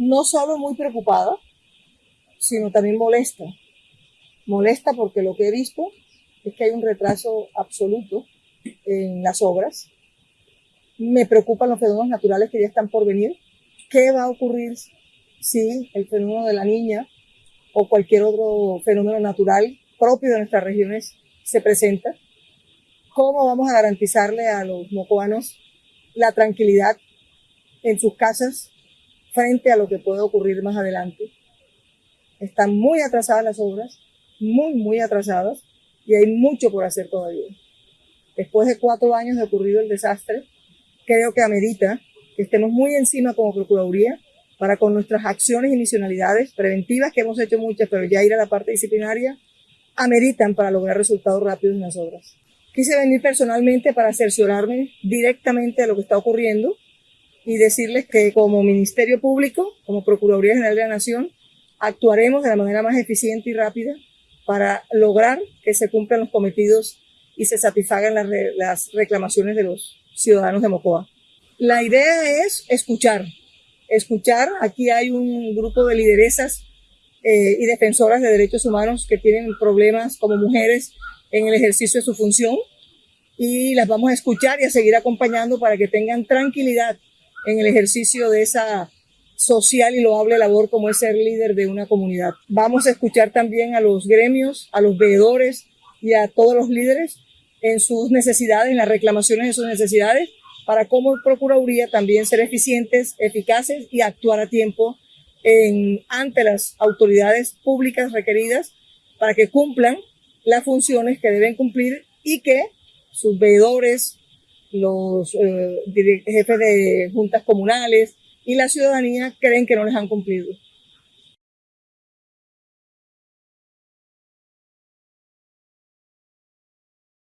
no solo muy preocupada, sino también molesta. Molesta porque lo que he visto es que hay un retraso absoluto en las obras. Me preocupan los fenómenos naturales que ya están por venir. ¿Qué va a ocurrir si el fenómeno de la niña o cualquier otro fenómeno natural propio de nuestras regiones se presenta? ¿Cómo vamos a garantizarle a los mocoanos la tranquilidad en sus casas frente a lo que puede ocurrir más adelante? Están muy atrasadas las obras, muy, muy atrasadas, y hay mucho por hacer todavía. Después de cuatro años de ocurrido el desastre, creo que amerita que estemos muy encima como Procuraduría para con nuestras acciones y misionalidades preventivas, que hemos hecho muchas, pero ya ir a la parte disciplinaria, ameritan para lograr resultados rápidos en las obras. Quise venir personalmente para cerciorarme directamente de lo que está ocurriendo y decirles que como Ministerio Público, como Procuraduría General de la Nación, actuaremos de la manera más eficiente y rápida para lograr que se cumplan los cometidos y se satisfagan las, reclamaciones de los ciudadanos de Mocoa. La idea es escuchar, escuchar. Aquí hay un grupo de lideresas eh, y defensoras de derechos humanos que tienen problemas como mujeres en el ejercicio de su función y las vamos a escuchar y a seguir acompañando para que tengan tranquilidad en el ejercicio de esa social y loable labor como es ser líder de una comunidad. Vamos a escuchar también a los gremios, a los veedores y a todos los líderes en sus necesidades, en las reclamaciones de sus necesidades, para cómo Procuraduría también ser eficientes, eficaces y actuar a tiempo ante las autoridades públicas requeridas para que cumplan las funciones que deben cumplir y que sus veedores, los eh, jefes de juntas comunales y la ciudadanía creen que no les han cumplido.